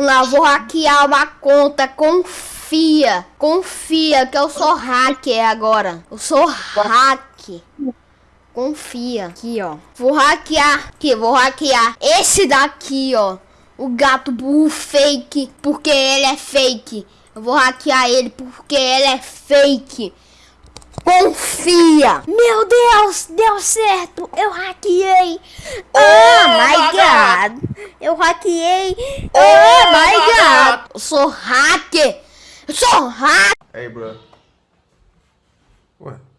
Lá, vou hackear uma conta. Confia. Confia que eu sou hacker agora. Eu sou hack. Confia. Aqui, ó. Vou hackear. Aqui, vou hackear. Esse daqui, ó. O gato burro fake. Porque ele é fake. Eu vou hackear ele porque ele é fake. Confia! Meu Deus, deu certo! Eu hackeei! Oh, oh my god. god. Eu hackeei! Oh, oh my god. god! Eu sou hacker! Eu sou hacker! Hey, bro. God!